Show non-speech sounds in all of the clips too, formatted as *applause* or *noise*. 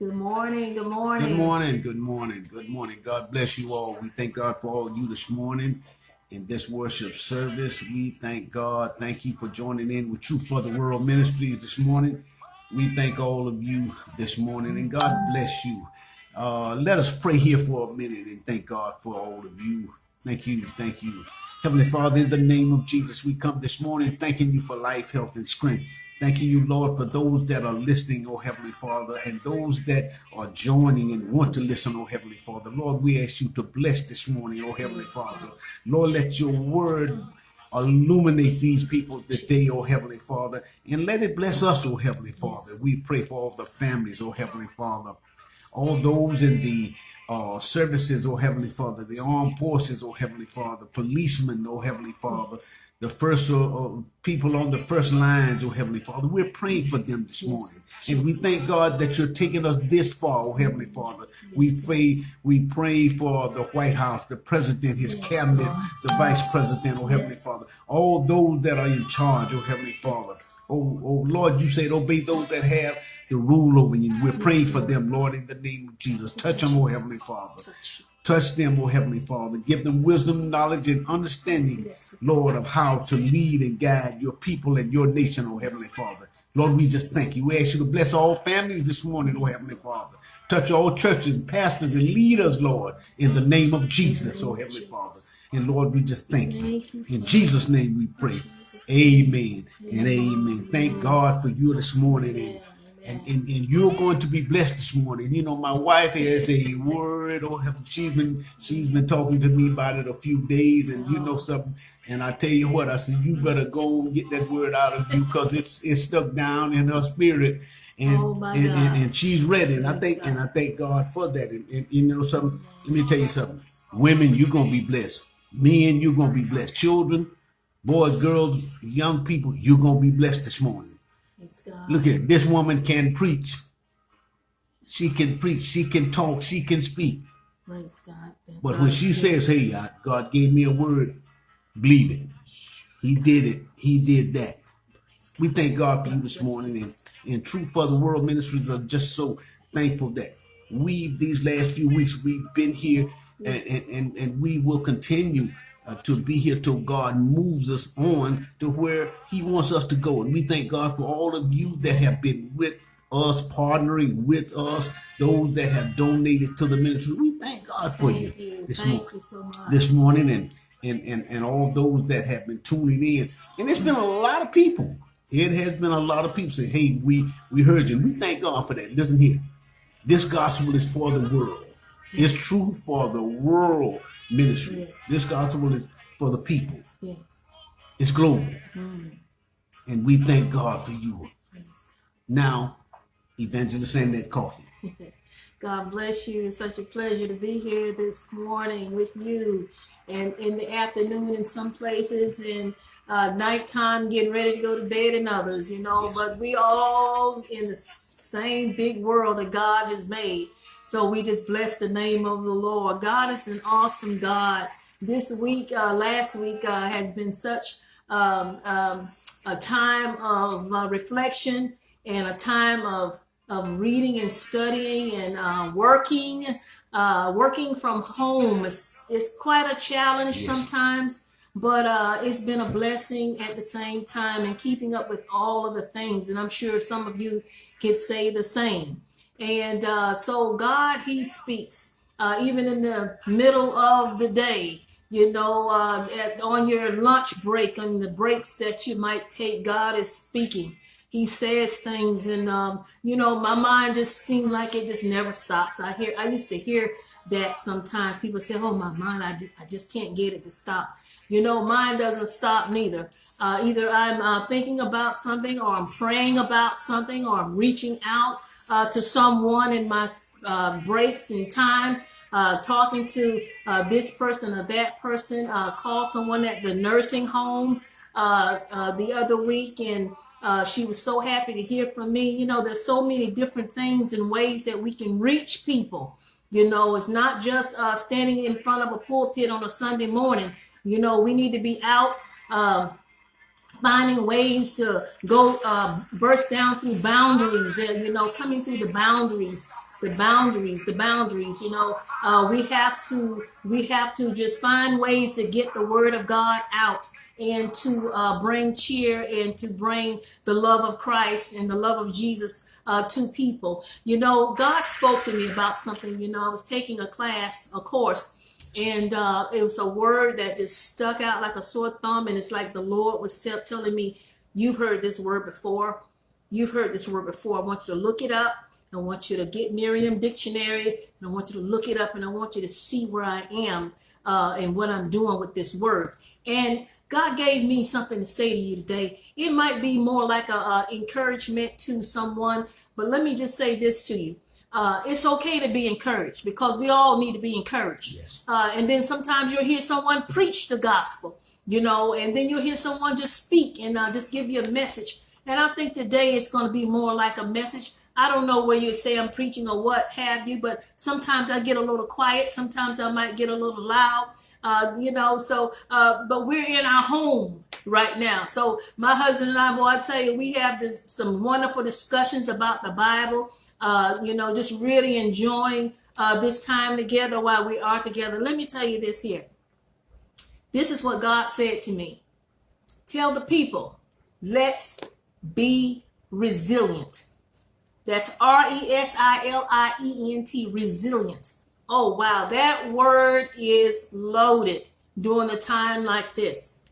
Good morning. Good morning. Good morning. Good morning. Good morning. God bless you all. We thank God for all you this morning in this worship service. We thank God. Thank you for joining in with Truth for the World Ministries this morning. We thank all of you this morning and God bless you. Uh, let us pray here for a minute and thank God for all of you. Thank you. Thank you. Heavenly Father, in the name of Jesus, we come this morning thanking you for life, health, and strength. Thanking you, Lord, for those that are listening, oh Heavenly Father, and those that are joining and want to listen, oh Heavenly Father. Lord, we ask you to bless this morning, oh Heavenly Father. Lord, let your word illuminate these people today, oh Heavenly Father, and let it bless us, oh Heavenly Father. We pray for all the families, oh Heavenly Father, all those in the uh, services, oh Heavenly Father, the armed forces, oh Heavenly Father, policemen, oh Heavenly Father, the first uh, uh, people on the first lines, oh Heavenly Father. We're praying for them this morning. And we thank God that you're taking us this far, oh Heavenly Father. We pray, we pray for the White House, the president, his cabinet, the vice president, oh Heavenly Father, all those that are in charge, oh Heavenly Father. Oh, oh Lord, you said obey those that have the rule over you. We pray for them, Lord, in the name of Jesus. Touch them, oh Heavenly Father. Touch them, oh Heavenly Father. Give them wisdom, knowledge, and understanding, Lord, of how to lead and guide your people and your nation, oh Heavenly Father. Lord, we just thank you. We ask you to bless all families this morning, oh Heavenly Father. Touch all churches, pastors, and leaders, Lord, in the name of Jesus, oh Heavenly Father. And Lord, we just thank you. In Jesus' name we pray. Amen and amen. Thank God for you this morning. And and, and, and you're going to be blessed this morning. You know, my wife has a word, or oh, she's been she's been talking to me about it a few days, and you know something. And I tell you what, I said you better go and get that word out of you because it's it's stuck down in her spirit, and oh and, and, and, she's ready. And I think and I thank God for that. And, and you know something. Let me tell you something. Women, you're gonna be blessed. Men, you're gonna be blessed. Children, boys, girls, young people, you're gonna be blessed this morning. Look at this woman can preach. She can preach. She can talk. She can speak. Praise God. But when she says, "Hey, God gave me a word," believe it. He did it. He did that. We thank God for you this morning, and and Truth for the World Ministries are just so thankful that we these last few weeks we've been here, and and and we will continue uh, to be here till God moves us on to where He wants us to go. And we thank God for all of you that have been with us, partnering with us, those that have donated to the ministry. We thank God for you, you, this, mo you so this morning and, and, and, and all those that have been tuning in. And it's been a lot of people. It has been a lot of people say, hey, we, we heard you. And we thank God for that. Listen here. This gospel is for the world. It's true for the world ministry. Yes. This gospel is for the people. Yes. It's global. Mm. And we thank God for you. Yes. Now, Evangelist Annette Coffee. *laughs* God bless you. It's such a pleasure to be here this morning with you and in the afternoon in some places and uh, nighttime getting ready to go to bed in others, you know, yes. but we all in the same big world that God has made. So we just bless the name of the Lord. God is an awesome God. This week, uh, last week, uh, has been such um, um, a time of uh, reflection and a time of, of reading and studying and uh, working. Uh, working from home is, is quite a challenge yes. sometimes, but uh, it's been a blessing at the same time and keeping up with all of the things. And I'm sure some of you could say the same. And uh, so God, he speaks uh, even in the middle of the day, you know, uh, at, on your lunch break, on the breaks that you might take, God is speaking. He says things and, um, you know, my mind just seems like it just never stops. I hear, I used to hear that sometimes people say, oh, my mind, I, I just can't get it to stop. You know, mine doesn't stop neither. Uh, either I'm uh, thinking about something or I'm praying about something or I'm reaching out uh, to someone in my uh, breaks in time, uh, talking to uh, this person or that person, uh, call someone at the nursing home uh, the other week and she was so happy to hear from me. You know, there's so many different things and ways that we can reach people. You know, it's not just standing in front of a pulpit on a Sunday morning. You know, we need to be out um, finding ways to go uh, burst down through boundaries you know coming through the boundaries the boundaries, the boundaries. You know, uh, we have to we have to just find ways to get the word of God out and to uh, bring cheer and to bring the love of Christ and the love of Jesus uh, to people. You know, God spoke to me about something. You know, I was taking a class, a course, and uh, it was a word that just stuck out like a sore thumb. And it's like the Lord was telling me, You've heard this word before. You've heard this word before. I want you to look it up. I want you to get Merriam Dictionary, and I want you to look it up, and I want you to see where I am uh, and what I'm doing with this word. And God gave me something to say to you today. It might be more like a, a encouragement to someone, but let me just say this to you. Uh, it's okay to be encouraged because we all need to be encouraged. Yes. Uh, and then sometimes you'll hear someone preach the gospel, you know, and then you'll hear someone just speak and uh, just give you a message. And I think today it's going to be more like a message. I don't know where you say I'm preaching or what have you, but sometimes I get a little quiet. Sometimes I might get a little loud uh, you know, so, uh, but we're in our home right now. So my husband and I, well, I tell you, we have this, some wonderful discussions about the Bible, uh, you know, just really enjoying uh, this time together while we are together. Let me tell you this here. This is what God said to me. Tell the people, let's be resilient. That's R E S I L I E N T, resilient. Oh, wow. That word is loaded during a time like this.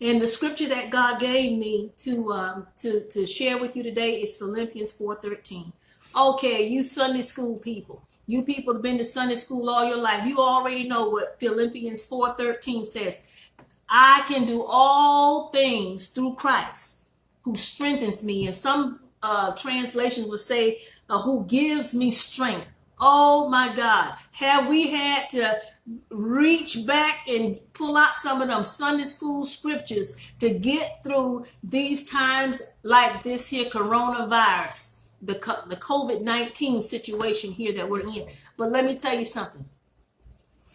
And the scripture that God gave me to um, to to share with you today is Philippians 4:13. Okay, you Sunday school people, you people have been to Sunday school all your life. You already know what Philippians 4:13 says. I can do all things through Christ who strengthens me. And some uh, translations will say, uh, who gives me strength. Oh my God. Have we had to reach back and pull out some of them Sunday school scriptures to get through these times like this here coronavirus, the, the COVID 19 situation here that we're in? But let me tell you something.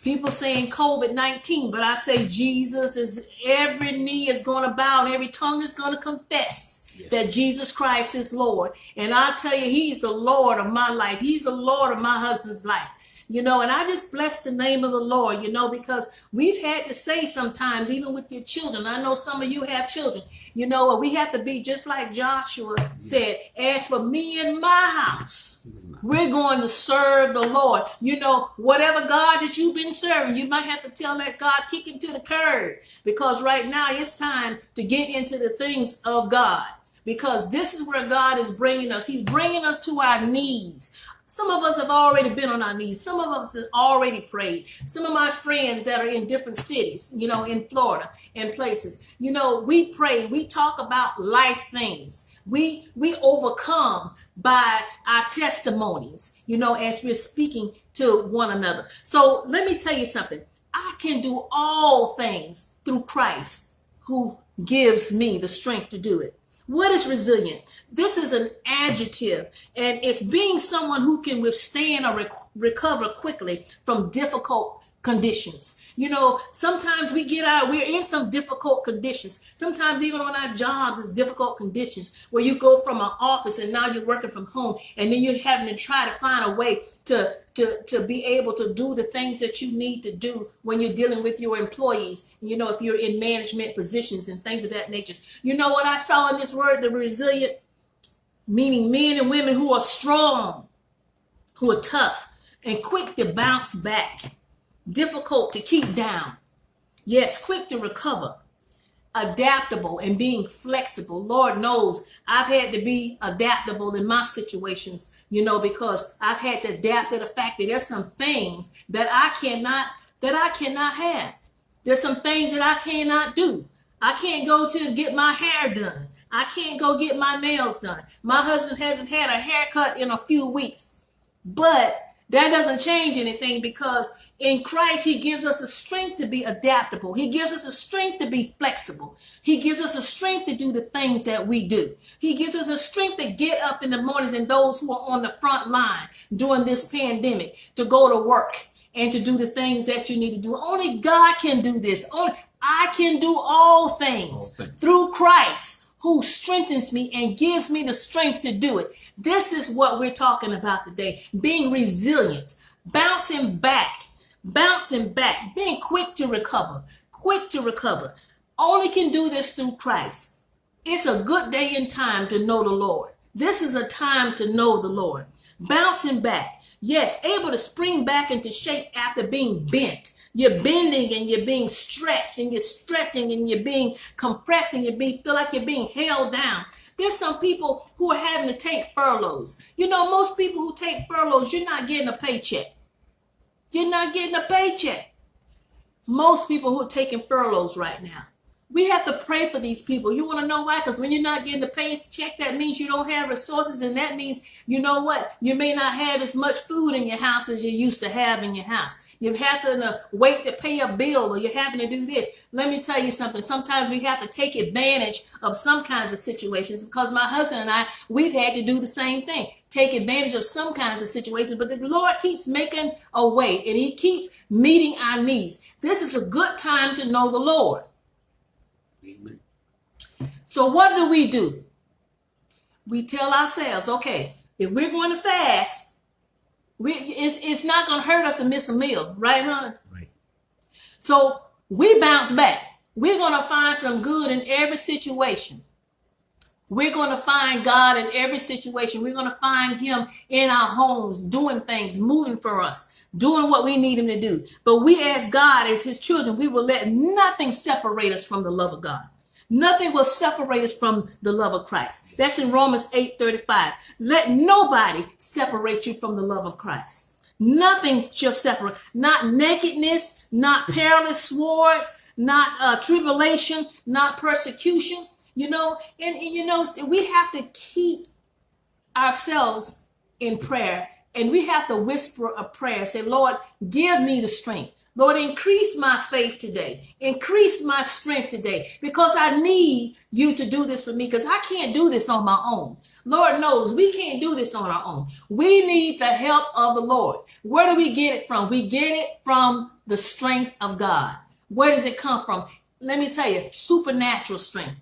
People saying COVID 19, but I say Jesus is every knee is going to bow and every tongue is going to confess yes. that Jesus Christ is Lord. And I tell you, He's the Lord of my life, He's the Lord of my husband's life you know, and I just bless the name of the Lord, you know, because we've had to say sometimes, even with your children, I know some of you have children, you know, we have to be just like Joshua said, as for me and my house, we're going to serve the Lord. You know, whatever God that you've been serving, you might have to tell that God, kick him to the curb because right now it's time to get into the things of God because this is where God is bringing us. He's bringing us to our knees. Some of us have already been on our knees. Some of us have already prayed. Some of my friends that are in different cities, you know, in Florida and places, you know, we pray, we talk about life things. We we overcome by our testimonies, you know, as we're speaking to one another. So let me tell you something. I can do all things through Christ who gives me the strength to do it. What is resilient? This is an adjective, and it's being someone who can withstand or rec- recover quickly from difficult conditions. You know, sometimes we get out, we're in some difficult conditions. Sometimes even on our jobs, it's difficult conditions where you go from an office and now you're working from home and then you're having to try to find a way to, to, to be able to do the things that you need to do when you're dealing with your employees. You know, if you're in management positions and things of that nature. You know what I saw in this word, the resilient, meaning men and women who are strong, who are tough and quick to bounce back difficult to keep down. Yes, quick to recover, adaptable and being flexible. Lord knows I've had to be adaptable in my situations, you know, because I've had to adapt to the fact that there's some things that I cannot that I cannot have. There's some things that I cannot do. I can't go to get my hair done. I can't go get my nails done. My husband hasn't had a haircut in a few weeks. But that doesn't change anything because in Christ, He gives us a strength to be adaptable. He gives us a strength to be flexible. He gives us a strength to do the things that we do. He gives us a strength to get up in the mornings and those who are on the front line during this pandemic to go to work and to do the things that you need to do. Only God can do this. Only I can do all things, all things. through Christ who strengthens me and gives me the strength to do it. This is what we're talking about today being resilient, bouncing back, bouncing back, being quick to recover, quick to recover. Only can do this through Christ. It's a good day and time to know the Lord. This is a time to know the Lord. Bouncing back. Yes, able to spring back into shape after being bent. You're bending and you're being stretched and you're stretching and you're being compressed and you feel like you're being held down. There's some people who are having to take furloughs. You know, most people who take furloughs, you're not getting a paycheck. You're not getting a paycheck. Most people who are taking furloughs right now. We have to pray for these people. You want to know why? Because when you're not getting a paycheck, that means you don't have resources, and that means you know what? You may not have as much food in your house as you used to have in your house. You have to uh, wait to pay a bill, or you're having to do this. Let me tell you something. Sometimes we have to take advantage of some kinds of situations because my husband and I, we've had to do the same thing. Take advantage of some kinds of situations, but the Lord keeps making a way and He keeps meeting our needs. This is a good time to know the Lord. Amen. So what do we do? We tell ourselves, okay, if we're going to fast, we it's, it's not going to hurt us to miss a meal, right, hon? Right. So we bounce back. We're going to find some good in every situation. We're going to find God in every situation. We're going to find Him in our homes, doing things, moving for us, doing what we need Him to do. But we, as God, as His children, we will let nothing separate us from the love of God. Nothing will separate us from the love of Christ. That's in Romans 8 35. Let nobody separate you from the love of Christ. Nothing shall separate, not nakedness, not perilous swords, not uh, tribulation, not persecution. You know, and, and you know, we have to keep ourselves in prayer and we have to whisper a prayer. Say, Lord, give me the strength. Lord, increase my faith today. Increase my strength today because I need you to do this for me because I can't do this on my own. Lord knows we can't do this on our own. We need the help of the Lord. Where do we get it from? We get it from the strength of God. Where does it come from? Let me tell you, supernatural strength.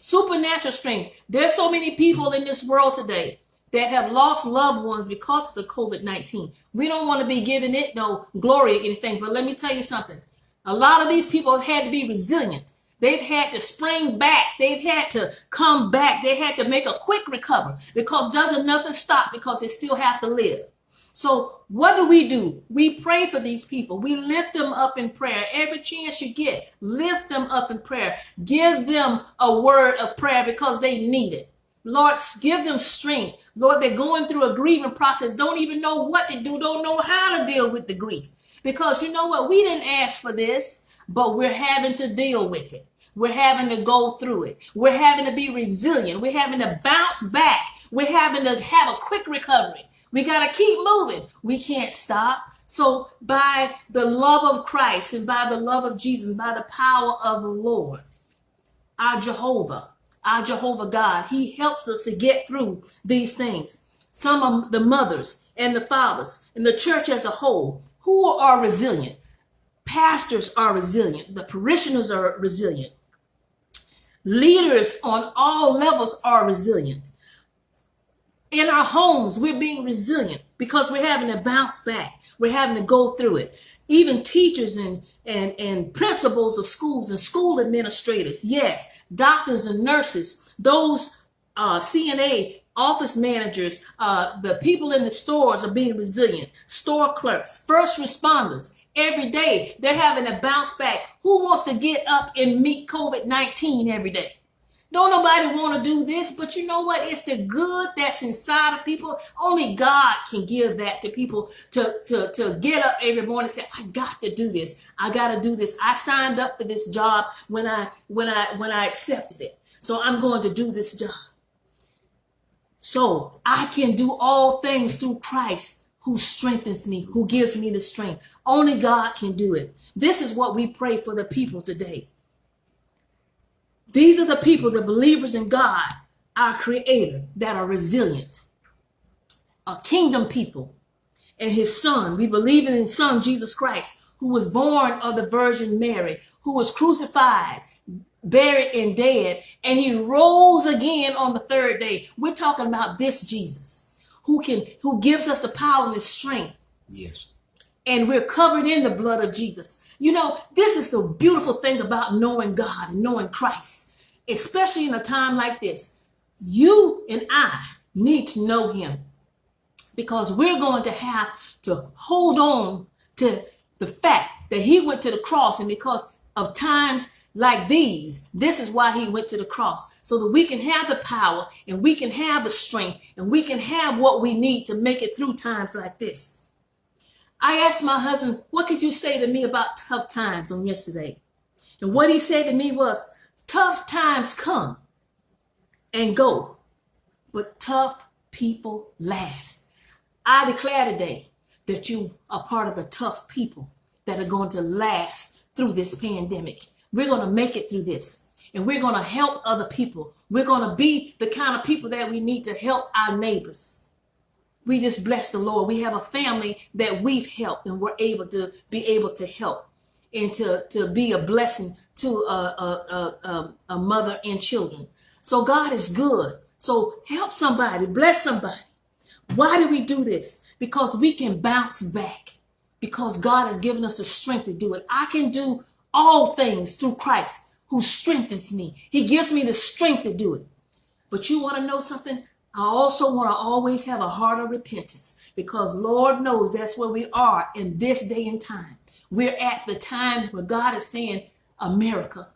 Supernatural strength. There's so many people in this world today that have lost loved ones because of the COVID 19. We don't want to be giving it no glory or anything, but let me tell you something. A lot of these people have had to be resilient. They've had to spring back. They've had to come back. They had to make a quick recovery because doesn't nothing stop because they still have to live. So what do we do? We pray for these people. We lift them up in prayer. Every chance you get, lift them up in prayer. Give them a word of prayer because they need it. Lord, give them strength. Lord, they're going through a grieving process, don't even know what to do, don't know how to deal with the grief. Because you know what? We didn't ask for this, but we're having to deal with it. We're having to go through it. We're having to be resilient. We're having to bounce back. We're having to have a quick recovery. We got to keep moving. We can't stop. So, by the love of Christ and by the love of Jesus, by the power of the Lord, our Jehovah, our Jehovah God. He helps us to get through these things. Some of the mothers and the fathers and the church as a whole who are resilient. Pastors are resilient. The parishioners are resilient. Leaders on all levels are resilient. In our homes, we're being resilient because we're having to bounce back. We're having to go through it. Even teachers and, and, and principals of schools and school administrators, yes, doctors and nurses, those uh, CNA office managers, uh, the people in the stores are being resilient, store clerks, first responders. Every day they're having to bounce back. Who wants to get up and meet COVID 19 every day? Don't nobody want to do this, but you know what? It's the good that's inside of people. Only God can give that to people to, to, to get up every morning and say, I got to do this. I got to do this. I signed up for this job when I when I when I accepted it. So I'm going to do this job. So I can do all things through Christ who strengthens me, who gives me the strength. Only God can do it. This is what we pray for the people today. These are the people, the believers in God, our creator, that are resilient. A kingdom people and his son. We believe in his son, Jesus Christ, who was born of the Virgin Mary, who was crucified, buried and dead, and he rose again on the third day. We're talking about this Jesus who can who gives us the power and the strength, Yes. and we're covered in the blood of Jesus. You know, this is the beautiful thing about knowing God and knowing Christ, especially in a time like this. You and I need to know him because we're going to have to hold on to the fact that he went to the cross and because of times like these this is why he went to the cross so that we can have the power and we can have the strength and we can have what we need to make it through times like this i asked my husband what could you say to me about tough times on yesterday and what he said to me was tough times come and go but tough people last I declare today that you are part of the tough people that are going to last through this pandemic. We're going to make it through this and we're going to help other people. We're going to be the kind of people that we need to help our neighbors. We just bless the Lord. We have a family that we've helped and we're able to be able to help and to, to be a blessing to a, a, a, a mother and children. So God is good. So help somebody, bless somebody. Why do we do this? Because we can bounce back. Because God has given us the strength to do it. I can do all things through Christ who strengthens me. He gives me the strength to do it. But you want to know something? I also want to always have a heart of repentance because Lord knows that's where we are in this day and time. We're at the time where God is saying, America,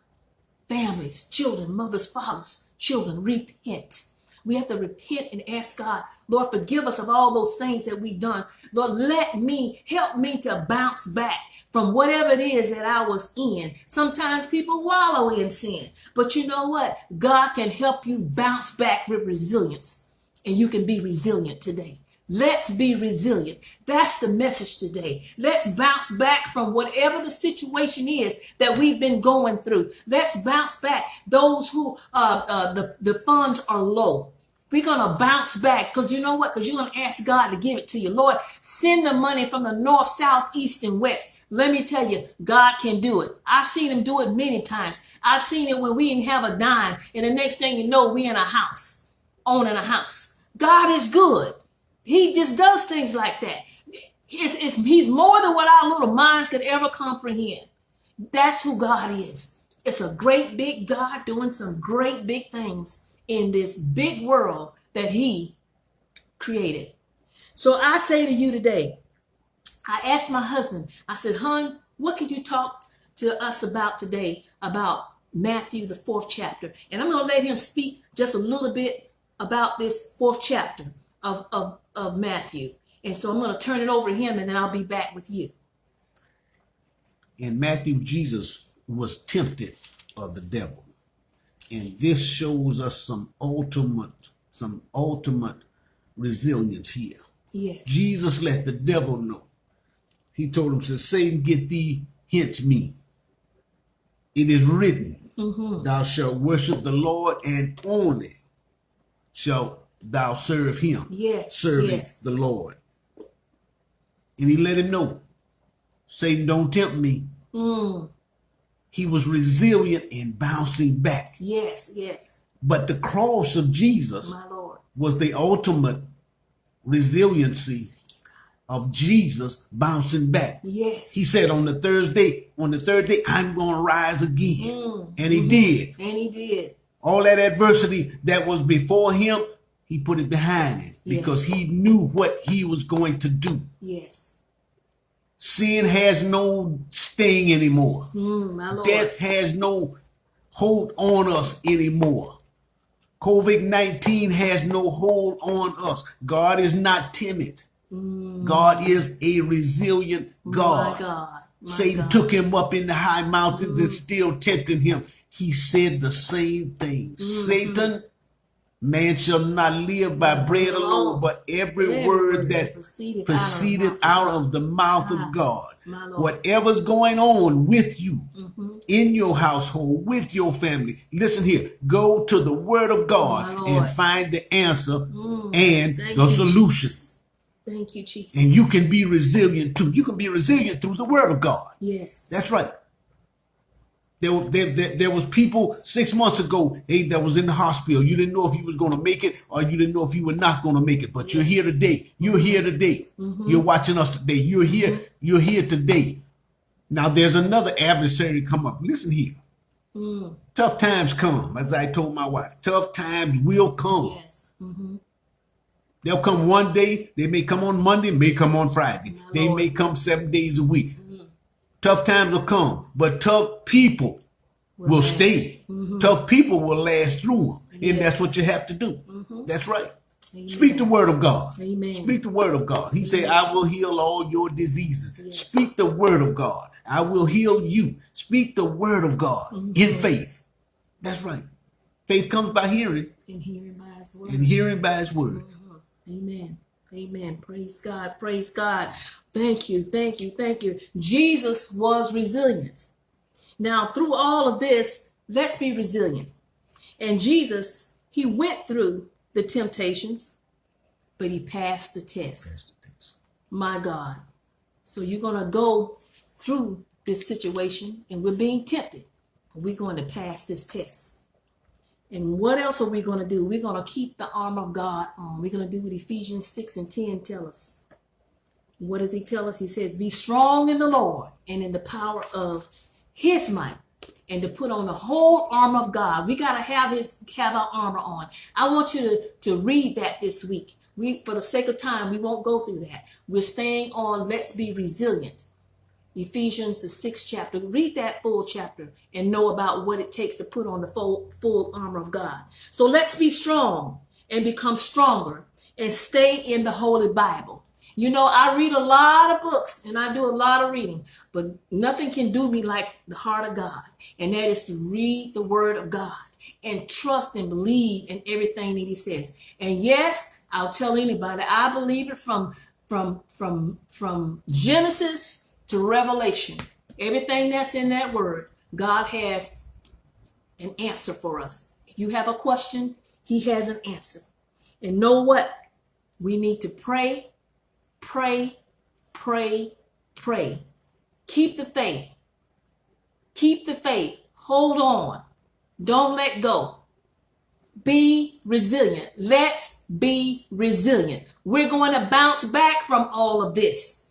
families, children, mothers, fathers, children, repent. We have to repent and ask God, Lord, forgive us of all those things that we've done. Lord, let me, help me to bounce back from whatever it is that I was in. Sometimes people wallow in sin, but you know what? God can help you bounce back with resilience and you can be resilient today. Let's be resilient. That's the message today. Let's bounce back from whatever the situation is that we've been going through. Let's bounce back. Those who uh, uh, the, the funds are low. We're going to bounce back because you know what? Because you're going to ask God to give it to you. Lord, send the money from the north, south, east, and west. Let me tell you, God can do it. I've seen him do it many times. I've seen it when we didn't have a dime. And the next thing you know, we in a house, owning a house. God is good. He just does things like that. It's, it's, he's more than what our little minds could ever comprehend. That's who God is. It's a great big God doing some great big things in this big world that he created. So I say to you today, I asked my husband, I said, hon, what could you talk to us about today about Matthew, the fourth chapter? And I'm going to let him speak just a little bit about this fourth chapter of, of, of Matthew. And so I'm going to turn it over to him and then I'll be back with you. In Matthew, Jesus was tempted of the devil. And this shows us some ultimate, some ultimate resilience here. Yes. Jesus let the devil know. He told him, says, Satan, get thee hence me. It is written, mm-hmm. Thou shalt worship the Lord, and only shalt thou serve him. Yes, Serving yes. the Lord. And he let him know, Satan, don't tempt me. Mm, He was resilient in bouncing back. yes, yes, But the cross of Jesus my Lord. was the ultimate resiliency of Jesus bouncing back. Yes. He said on the Thursday, on the third day, I'm going to rise again. Mm, And he did. and he did. All that adversity that was before him, he put it behind him because he knew what he was going to do. Yes. Sin has no sting anymore. Mm. Death has no hold on us anymore. COVID 19 has no hold on us. God is not timid. God is a resilient God. Mm. My God. My Satan God. Mm. took him up in the high mountains and still tempting him. He said the same thing. Mm-hmm. Satan, man shall not live by bread alone, but every word that proceeded, proceeded out out of the mouth Ah, of God. Whatever's going on with you Mm-hmm. in your household, with your family, listen here. Go to the Word of God and find the answer and Mm. Thank the solution. Jesus. Thank you, Jesus. And you can be resilient too. You can be resilient through the Word of God. yes. That's right. There, there, there, there was people six months ago hey, that was in the hospital. You didn't know if you was going to make it or you didn't know if you were not going to make it. But you're here today. You're here today. Mm-hmm. You're watching us today. You're here. Mm-hmm. You're here today. Now there's another adversary come up. Listen here. Mm. Tough times come, as I told my wife. Tough times will come. Yes. Mm-hmm. They'll come one day. They may come on Monday, may come on Friday. My They Lord. may come seven days a week. Tough times will come, but tough people will last. stay. Mm-hmm. Tough people will last through them. And that's what you have to do. Mm-hmm. That's right. Amen. Speak the word of God. Amen. Speak the word of God. He said, I will heal all your diseases. Yes. Speak the word of God. I will heal you. Speak the word of God Mm-hmm. in faith. That's right. Faith comes by hearing, And hearing by his word. and hearing by his word. Mm-hmm. Amen. Amen. Praise God. Praise God. Thank you. Thank you. Thank you. Jesus was resilient. Now, through all of this, let's be resilient. And Jesus, he went through the temptations, but he passed the test. My God. So you're going to go through this situation and we're being tempted. But we're going to pass this test. And what else are we going to do? We're going to keep the armor of God on. We're going to do what Ephesians 6 and 10 tell us. What does he tell us? He says, Be strong in the Lord and in the power of his might. And to put on the whole armor of God. We got to have his have our armor on. I want you to, to read that this week. We for the sake of time, we won't go through that. We're staying on let's be resilient. Ephesians, the sixth chapter. Read that full chapter and know about what it takes to put on the full, full armor of God. So let's be strong and become stronger and stay in the Holy Bible. You know, I read a lot of books and I do a lot of reading, but nothing can do me like the heart of God. And that is to read the word of God and trust and believe in everything that he says. And yes, I'll tell anybody, I believe it from from from from Genesis to Revelation. Everything that's in that word, God has an answer for us. If you have a question, he has an answer. And know what? We need to pray, pray, pray, pray. Keep the faith. Keep the faith. Hold on. Don't let go. Be resilient. Let's be resilient. We're going to bounce back from all of this.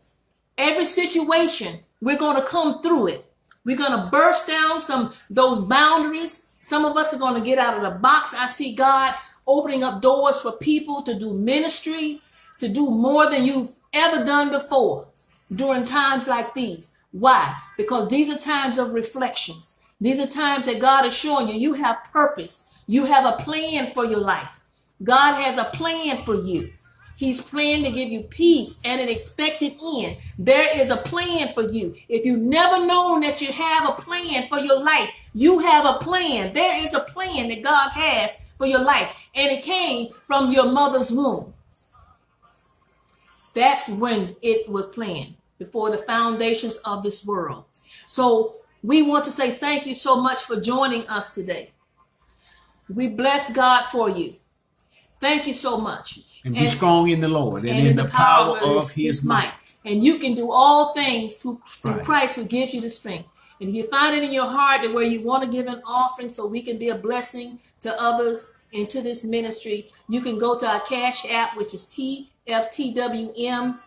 Every situation, we're going to come through it. We're going to burst down some those boundaries. Some of us are going to get out of the box. I see God opening up doors for people to do ministry, to do more than you've ever done before during times like these. Why? Because these are times of reflections. These are times that God is showing you you have purpose. You have a plan for your life. God has a plan for you. He's planned to give you peace and an expected end. There is a plan for you. If you've never known that you have a plan for your life, you have a plan. There is a plan that God has for your life, and it came from your mother's womb. That's when it was planned before the foundations of this world. So we want to say thank you so much for joining us today. We bless God for you. Thank you so much. And be strong in the Lord and, in, the, power, of his might. And you can do all things through, through Right. Christ who gives you the strength. And if you find it in your heart that where you want to give an offering so we can be a blessing to others and to this ministry, you can go to our cash app, which is TFTWM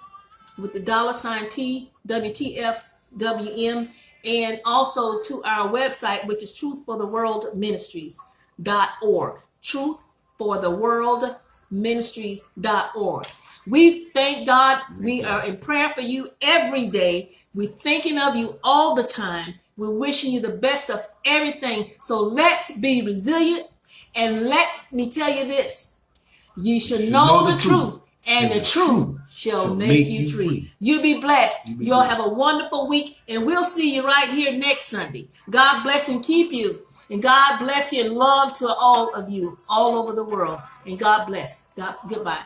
with the dollar sign T WTFWM, and also to our website, which is Truth for the World Ministries.org. Truth for the World Ministries.org. We thank God. We are in prayer for you every day. We're thinking of you all the time. We're wishing you the best of everything. So let's be resilient. And let me tell you this you should know, the, truth, and, the truth shall make, you free. You be blessed. You You all have a wonderful week, and we'll see you right here next Sunday. God bless and keep you. And God bless you and love to all of you all over the world. And God bless. God goodbye.